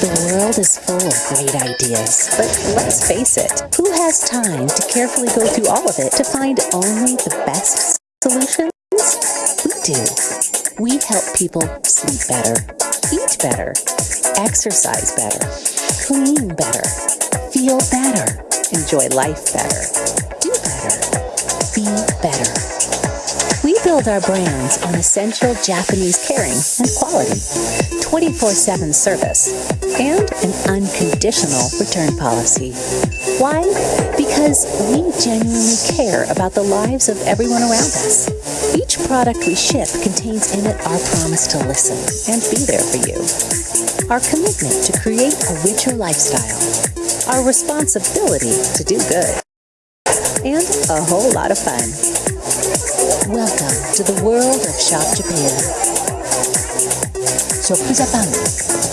The world is full of great ideas, but let's face it, who has time to carefully go through all of it to find only the best solutions? We do. We help people sleep better, eat better, exercise better, clean better, feel better, enjoy life better, build our brands on essential Japanese caring and quality, 24-7 service, and an unconditional return policy. Why? Because we genuinely care about the lives of everyone around us. Each product we ship contains in it our promise to listen and be there for you. Our commitment to create a richer lifestyle. Our responsibility to do good. And a whole lot of fun. Welcome to the world of Shop Japan. Shop Japan.